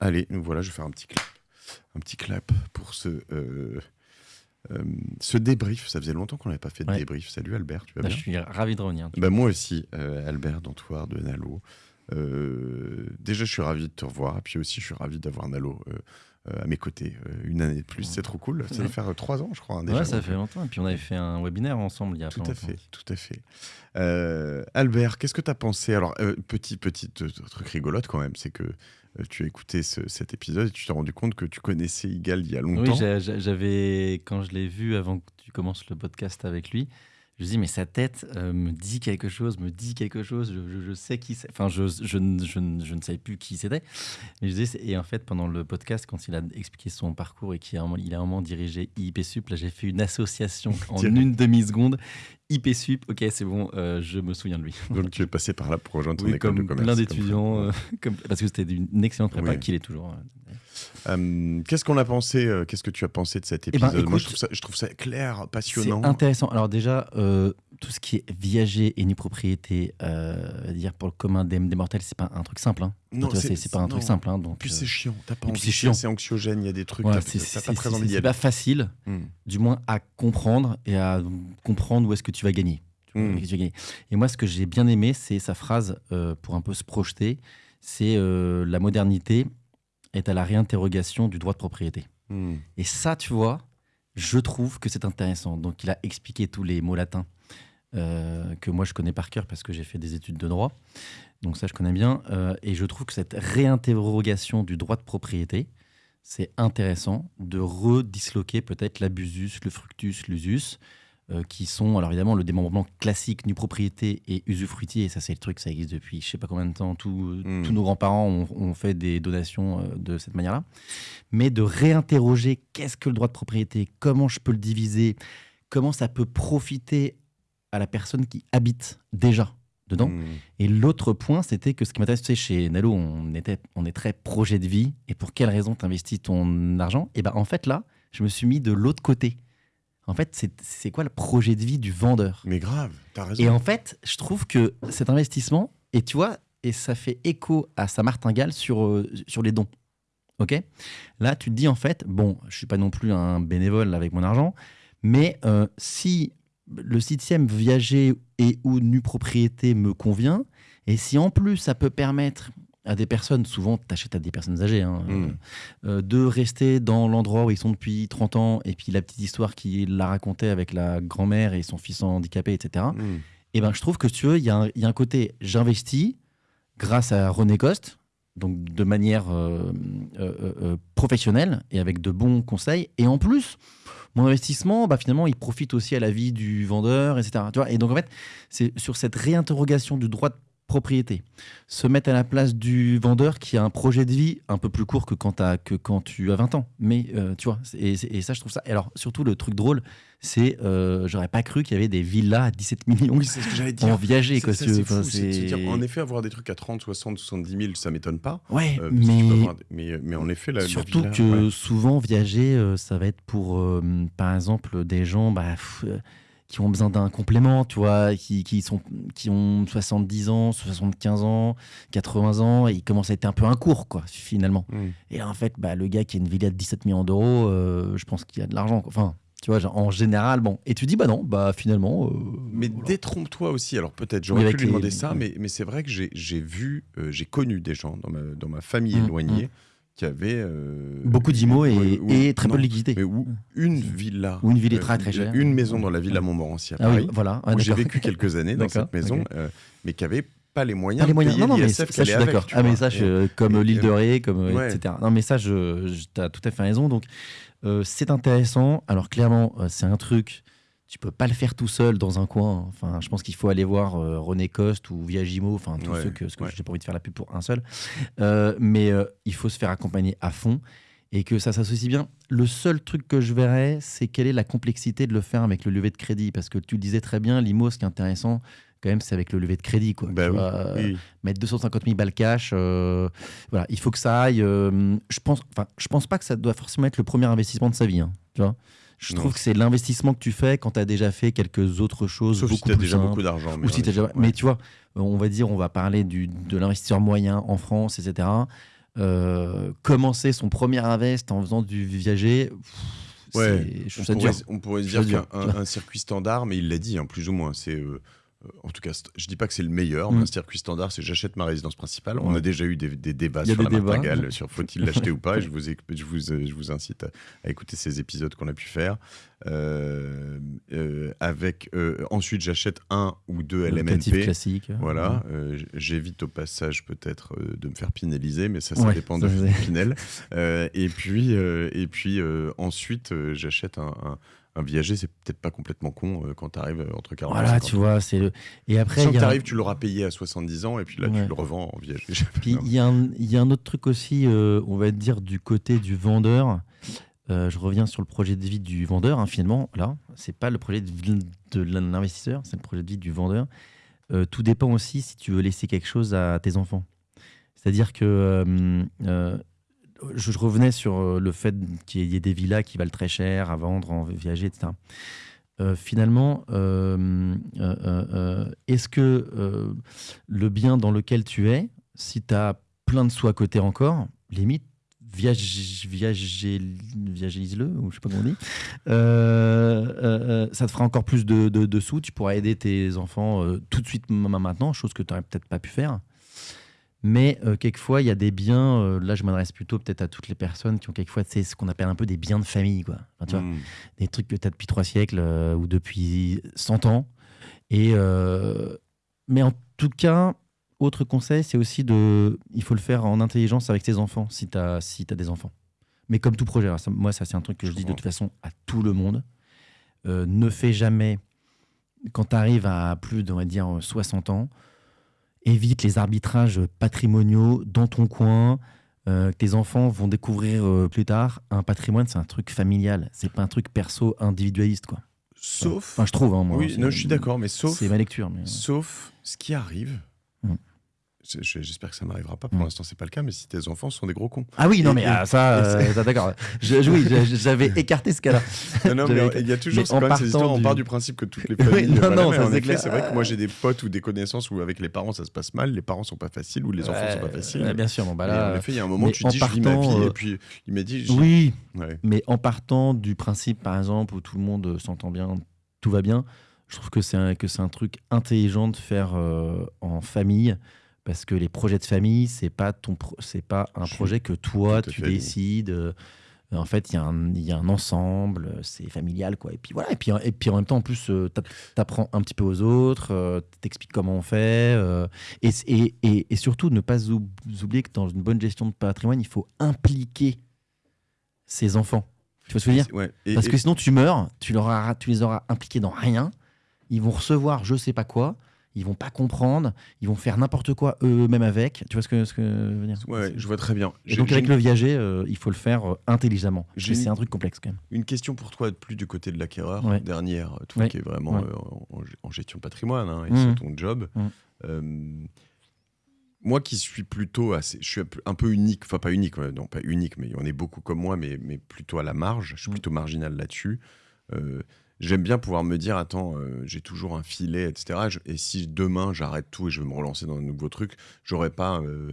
Allez, nous voilà, je vais faire un petit clap. Un petit clap pour ce, euh, euh, ce débrief. Ça faisait longtemps qu'on n'avait pas fait de Ouais. débrief. Salut Albert, tu vas Bah, bien je suis ravi de revenir. Bah, Moi aussi, euh, Albert d'Antoine de Nalo. Déjà, je suis ravi de te revoir. Et puis aussi, je suis ravi d'avoir Nalo à mes côtés euh, une année de plus. C'est trop cool. Ça doit faire euh, trois ans, je crois. hein, déjà. Ouais, ça fait longtemps. Et puis on avait fait un webinaire ensemble il y a Tout à fait, tout à fait. Euh, Albert, qu'est-ce que tu as pensé? Alors, euh, petit, petit euh, truc rigolote quand même, c'est que euh, tu as écouté ce- cet épisode et tu t'es rendu compte que tu connaissais Igal il y a Oui, longtemps. j'a- j'avais, quand je l'ai vu avant que tu commences le podcast avec lui, je me dis, mais sa tête euh, me dit quelque chose, me dit quelque chose, je, je- je sais qui c'est. Enfin, je, je, ne- je, ne- je ne savais plus qui c'était. Mais je c'est- et en fait, pendant le podcast, quand il a expliqué son parcours et qu'il a, un moment- il a un moment dirigé IP Sup, là, j'ai fait une association en une demi-seconde. IP Sup, ok, c'est bon, euh, je me souviens de lui. Donc, tu es passé par là pour rejoindre ton Oui, école comme de commerce. plein d'étudiants, euh, comme- parce que c'était une excellente prépa Oui. qu'il est toujours. euh, Euh, qu'est-ce qu'on a pensé Qu'est-ce que tu as pensé de cet Eh ben, épisode? Moi, je trouve, ça, je trouve ça clair, C'est passionnant. intéressant. Alors déjà, tout ce qui est viager et nue propriété, euh, dire pour le commun des, des mortels, c'est pas un truc simple. hein. Non, c'est- pas un truc simple. hein, donc, Puis euh, c'est chiant. T'as pas et envie. puis c'est chiant. C'est anxiogène. Il y a des trucs. ouais, c'est- pas très envie c'est pas facile, Hmm. du moins à comprendre et à comprendre où est-ce que tu vas gagner. Mm. Et moi, ce que j'ai bien aimé, c'est sa phrase euh, pour un peu se projeter. C'est euh, la modernité est à la réinterrogation du droit de propriété. Hmm. Et ça, tu vois, je trouve que c'est intéressant. Donc, il a expliqué tous les mots latins euh, que moi je connais par cœur parce que j'ai fait des études de droit. Donc, ça, je connais bien. Euh, et je trouve que cette réinterrogation du droit de propriété, c'est intéressant de redisloquer peut-être l'abusus, le fructus, l'usus, euh, qui sont, alors évidemment, le démembrement classique, nue propriété et usufruitier. Et ça, c'est le truc, ça existe depuis je sais pas combien de temps. Tous Mm. tous nos grands-parents ont, ont fait des donations euh, de cette manière-là. Mais de réinterroger qu'est-ce que le droit de propriété, comment je peux le diviser, comment ça peut profiter à la personne qui habite déjà dedans. Hmm. Et l'autre point, c'était que ce qui m'intéresse, tu sais, chez Nalo, on, était, on est très projet de vie. Et pour quelle raison tu investis ton argent? Et ben en fait, là, je me suis mis de l'autre côté. En fait, c'est- c'est quoi le projet de vie du vendeur? Mais grave, t'as raison. Et en fait, je trouve que cet investissement, et tu vois, et ça fait écho à sa martingale sur, euh, sur les dons. Ok? Là, tu te dis en fait, bon, je suis pas non plus un bénévole avec mon argent, mais euh, si le septième viager et ou nue propriété me convient, et si en plus ça peut permettre à des personnes, souvent tu achètes à des personnes âgées, hein, Mm. euh, de rester dans l'endroit où ils sont depuis 30 ans, et puis la petite histoire qu'il la racontait avec la grand-mère et son fils handicapé, etc. Hmm. Et ben, je trouve que si tu veux, il y, a un- il y a un côté j'investis grâce à René Coste, donc de manière euh, euh, euh, euh, professionnelle et avec de bons conseils. Et en plus, mon investissement, bah, finalement, il profite aussi à la vie du vendeur, etc. Tu vois et donc, en fait, c'est sur cette réinterrogation du droit de propriété, se mettre à la place du vendeur qui a un projet de vie un peu plus court que quand, t'as- que quand tu as 20 ans. Mais euh, tu vois, et, et ça, je trouve ça. Et alors, surtout, le truc drôle, c'est euh, j'aurais pas cru qu'il y avait des villas à 17 millions Oui, ce que dire. en viager. Quoi, ça, fou, de se c'est- dire, en effet, avoir des trucs à 30, 60, 70 000, ça m'étonne pas. Ouais, Euh, mais avoir mais, mais en effet, la, la surtout villa, que ouais. souvent viager, euh, ça va être pour, euh, par exemple, des gens bah, pff, euh, qui ont besoin d'un complément, tu vois, qui, qui, sont, qui ont 70 ans, 75 ans, 80 ans, et ils commencent à être un peu un cours, quoi, finalement. Hmm. Et là, en fait, bah, le gars qui a une villa de 17 millions d'euros, euh, je pense qu'il a de l'argent. Enfin, tu vois, genre, en général, bon. Et tu dis, bah non, bah finalement. euh, Mais voilà. détrompe-toi aussi. Alors peut-être, j'aurais pu lui les- demander ça, mais, mais c'est vrai que j'ai vu, euh, j'ai connu des gens dans ma, dans ma famille Mm, éloignée qui avaient... euh, Beaucoup d'IMO et, ouais, ou- et très peu de liquidité. Mais où une villa... Ou une villa euh, très, très chère. Une maison dans la ville à Montmorency à Ah oui, voilà. Ah, j'ai vécu quelques années dans cette maison, euh, mais qui avait pas les moyens Pas les de moyens. payer Non, non, mais ça, je suis d'accord. Ah, mais ça, je- comme l'île de Ré, comme euh, Ouais. etc. Non, mais ça, je, je- t'as tout à fait raison. Donc, euh, c'est intéressant. Alors, clairement, euh, c'est un truc. Tu peux pas le faire tout seul dans un coin. Enfin, je pense qu'il faut aller voir euh, René Coste ou Viagimo, enfin tous Ouais, ceux que, parce que ouais. j'ai pas envie de faire la pub pour un seul. Euh, mais euh, il faut se faire accompagner à fond et que ça s'associe bien. Le seul truc que je verrais, c'est quelle est la complexité de le faire avec le lever de crédit, parce que tu le disais très bien, l'IMO, ce qui est intéressant, quand même, c'est avec le lever de crédit, quoi. Bah Tu oui, vois, oui. mettre 250 000 balles cash, euh, voilà, il faut que ça aille. euh, je pense, enfin, je pense pas que ça doit forcément être le premier investissement de sa vie, hein, tu vois. Je Non. trouve que c'est l'investissement que tu fais quand tu as déjà fait quelques autres choses Sauf si beaucoup tu as déjà simples. beaucoup d'argent. Ou si t'as déjà- ouais. Mais tu vois, euh, on va dire, on va parler du, de l'investisseur moyen en France, etc. euh, commencer son premier invest en faisant du viager. pff, Ouais, c'est- je on, pourrait, on pourrait se dire qu'un circuit standard, mais il l'a dit, hein, plus ou moins. C'est euh, en tout cas, je dis pas que c'est le meilleur, mais Mm. un circuit standard, c'est j'achète ma résidence principale. On Ouais. a déjà eu des, des débats sur la débats. martingale, sur faut-il l'acheter ou pas. Et je vous, je vous, euh, je vous incite à, à écouter ces épisodes qu'on a pu faire. Euh, euh, avec euh, ensuite, j'achète un ou deux LMNP. classique. Voilà, j'évite au passage peut-être de me faire pinelliser, mais ça, ça Ouais, dépend de ça, c'est- Pinel. Et puis, et puis ensuite, j'achète un, un, un viager, c'est peut-être pas complètement con euh, quand tu arrives entre 40 et Voilà, 50 tu vois, c'est le. Et après, Sachant il que y a- t'arrives, tu l'auras payé à 70 ans, et puis là, Ouais. tu le revends en viager. Puis il y, a un- il y a un autre truc aussi, euh, on va dire du côté du vendeur. Euh, je reviens sur le projet de vie du vendeur, hein, finalement. Là, c'est pas le projet de vie de l'investisseur, c'est le projet de vie du vendeur. Euh, tout dépend aussi si tu veux laisser quelque chose à tes enfants. C'est-à-dire que euh, euh, je, revenais sur euh, le fait qu'il y ait des villas qui valent très cher à vendre en viager, etc. Euh, finalement, euh, est-ce que le bien dans lequel tu es, si tu as plein de sous à côté encore, limite, viage- viagé- viagélise-le, ou je sais pas comment on dit, ça te fera encore plus de, de- sous, tu pourras aider tes enfants tout de suite maintenant, chose que tu n'aurais peut-être pas pu faire. Mais euh, quelquefois, il y a des biens, euh, là je m'adresse plutôt peut-être à toutes les personnes qui ont quelquefois ce qu'on appelle un peu des biens de famille. Quoi. Enfin, tu vois, Mm. des trucs que tu as depuis trois siècles euh, ou depuis 100 ans. Et, mais en tout cas, autre conseil, c'est aussi de. Il faut le faire en intelligence avec tes enfants, si tu as, si as des enfants. Mais comme tout projet, ça- moi, ça, c'est un truc que je, Je dis de toute façon à tout le monde. Ne fais jamais, quand tu arrives à plus de, on va dire, 60 ans, évite les arbitrages patrimoniaux dans ton coin. euh, que tes enfants vont découvrir euh, plus tard. Un patrimoine, c'est un truc familial. C'est pas un truc perso individualiste, quoi. Sauf. Enfin, je trouve, hein, moi. oui, c'est- non, je suis d'accord, mais sauf. C'est ma lecture. Mais... Sauf ce qui arrive. J'espère que ça m'arrivera pas. Pour Mm. l'instant, c'est pas le cas. Mais si tes enfants sont des gros cons. Ah oui, non, mais et- ah, ça, euh, d'accord. Je- je- oui, j'avais écarté ce cas-là. Non, non, mais il y a toujours quand même ces partant histoires. On part du principe que toutes les Oui, familles. non, voilà, non, ça, en c'est clair. c'est vrai que moi j'ai des potes ou des connaissances où avec les parents ça se passe mal, les parents sont pas faciles ou les enfants sont pas Ouais, faciles. ouais, bien sûr, bon, bah là, en effet, il y a un moment où tu dis je vis ma partant, vie euh, et puis il m'a dit oui, Ouais. mais en partant du principe, par exemple, où tout le monde euh, s'entend bien, tout va bien, je trouve que c'est un, que c'est un truc intelligent de faire euh, en famille. Parce que les projets de famille, c'est pas ton, c'est pas un projet que toi tu décides. euh, en fait, il y, a un- il y a un ensemble, euh, c'est familial, quoi. Et puis voilà. Et puis, et puis en même temps, en plus, euh, t'app- t'apprends un petit peu aux autres, t'expliques comment on fait, et, et, et, et surtout ne pas oub- oublier que dans une bonne gestion de patrimoine, il faut impliquer ses enfants. Tu vois ce que je veux dire? Ouais. Parce que sinon, tu meurs, tu, leur tu les auras impliqués dans rien. Ils vont recevoir je sais pas quoi. Ils vont pas comprendre. Ils vont faire n'importe quoi eux-mêmes avec. Tu vois ce que, ce que je veux dire? Ouais, je vois très bien. Et donc, avec le viager, euh, il faut le faire euh, intelligemment. C'est un truc complexe quand même. Une question pour toi, plus du côté de l'acquéreur, Ouais. dernière, toi Ouais. qui est vraiment euh, en, gestion de patrimoine, hein, et c'est ton job. Euh, moi qui suis plutôt assez, je suis un peu- un peu unique, enfin pas unique, non pas unique, mais en a beaucoup comme moi, mais, mais plutôt à la marge, je suis Mhm. plutôt marginal là-dessus. J'aime bien pouvoir me dire, attends, euh, j'ai toujours un filet, etc. Et si demain j'arrête tout et je veux me relancer dans un nouveau truc, j'aurais pas euh,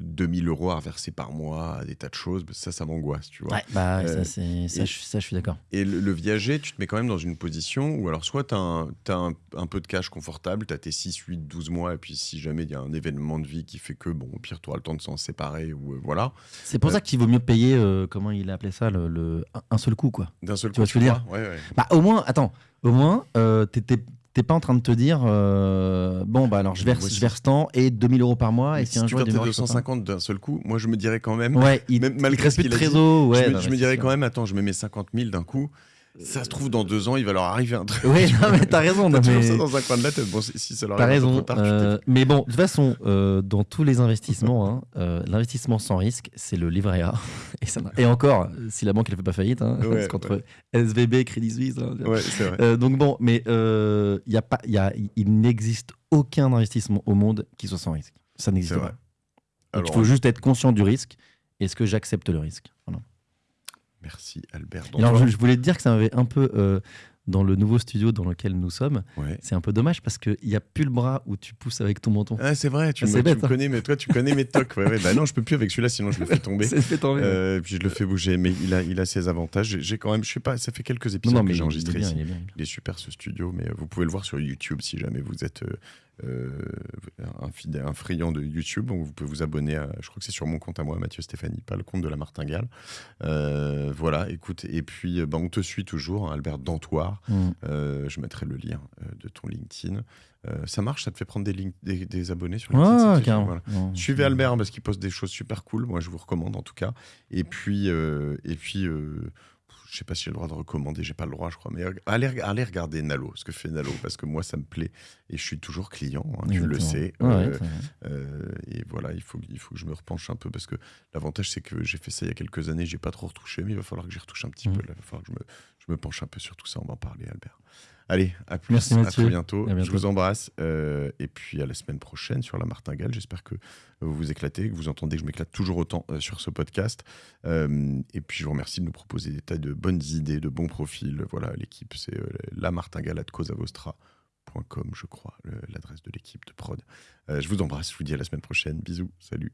2000 euros à reverser par mois à des tas de choses. Ça, ça m'angoisse, tu vois. Ouais, bah, Euh, ça, c'est- ça, je, ça, je suis d'accord. Et le, le viager, tu te mets quand même dans une position où, alors, soit tu as, un, t'as un- un peu de cash confortable, tu as tes 6, 8, 12 mois, et puis si jamais il y a un événement de vie qui fait que, bon, au pire, tu auras le temps de s'en séparer, ou euh, voilà. C'est pour Euh, ça qu'il vaut mieux payer, euh, comment il a appelé ça, le, le- un- un seul coup, quoi. D'un seul Tu coup, vois ce que je veux dire Ouais, ouais. Bah, au moins, attends, au moins, euh, t'es- pas en train de te dire, euh, bon, bah alors je verse, je verse tant et 2000 euros par mois, et si si un tu jour il perds tes démarre, je peux pas. 250 d'un seul coup, moi, je me dirais quand même, Ouais, il, Même il malgré reste ce qu'il a dit, trésor. Ouais, je, me, non, je me dirais sûr. quand même, attends, je me mets 50 000 d'un coup. Ça se trouve, dans deux ans, il va leur arriver un truc. Oui, non, mais t'as raison. T'as mais- ça dans un coin de la tête. Bon, si ça leur peu raison. trop tard, tu euh, mais bon, de toute façon, euh, dans tous les investissements, hein, euh, l'investissement sans risque, c'est le livret A. Et, ça n'a- et encore, si la banque ne fait pas faillite, hein, Ouais, parce qu'entre SVB, Crédit Suisse. hein, Ouais, c'est vrai. donc bon, mais y a pas, y a, il n'existe aucun investissement au monde qui soit sans risque. Ça n'existe pas. Alors, il faut juste être conscient du risque. Est-ce que j'accepte le risque? Merci, Albert. Alors, je, je voulais te dire que ça m'avait un peu euh, dans le nouveau studio dans lequel nous sommes. Ouais. C'est un peu dommage parce qu'il n'y a plus le bras où tu pousses avec ton menton. Ah, c'est vrai, tu, Ah, me, tu hein. connais, mais toi, tu connais mes tocs. Ouais, ouais. Bah non, je peux plus avec celui-là, sinon je le fais tomber. Fait tomber. Euh, puis je le fais bouger, mais il a, il a ses avantages. J'ai- quand même, je sais pas, ça fait quelques épisodes non, que mais j'ai enregistré il il est bien. Il est super ce studio, mais euh, vous pouvez le voir sur YouTube si jamais vous êtes un, fidèle, un friand de YouTube. Donc vous pouvez vous abonner à, je crois que c'est sur mon compte à moi, Mathieu Stéphanie, pas le compte de la Martingale. Euh, voilà, écoute, et puis euh, bah, on te suit toujours, hein, Albert Dantoir. Mm. Euh, je mettrai le lien euh, de ton LinkedIn. Euh, ça marche, ça te fait prendre des, link- des, des abonnés sur LinkedIn voilà. Suivez Albert parce qu'il poste des choses super cool. Moi, je vous recommande en tout cas. Et puis, euh, et puis, euh, je sais pas si j'ai le droit de recommander. J'ai pas le droit, je crois. Mais allez, allez regarder Nalo, ce que fait Nalo, parce que moi, ça me plaît et je suis toujours client. hein, tu le sais. Ouais, Euh, euh, et voilà, il faut, il faut que je me repenche un peu parce que l'avantage, c'est que j'ai fait ça il y a quelques années. J'ai pas trop retouché, mais il va falloir que j'y retouche un petit Mhm. peu. Là. Il va falloir que je me, je me penche un peu sur tout ça. On va en parler, Albert. Allez, à plus, Merci, à très bientôt. À bientôt. Je vous embrasse euh, et puis à la semaine prochaine sur la Martingale. J'espère que vous vous éclatez, que vous entendez que je m'éclate toujours autant euh, sur ce podcast. Euh, et puis je vous remercie de nous proposer des tas de bonnes idées, de bons profils. Voilà, l'équipe, c'est la Martingale at causavostra.com, je crois, l'adresse de l'équipe de prod. Je vous embrasse, je vous dis à la semaine prochaine. Bisous, salut.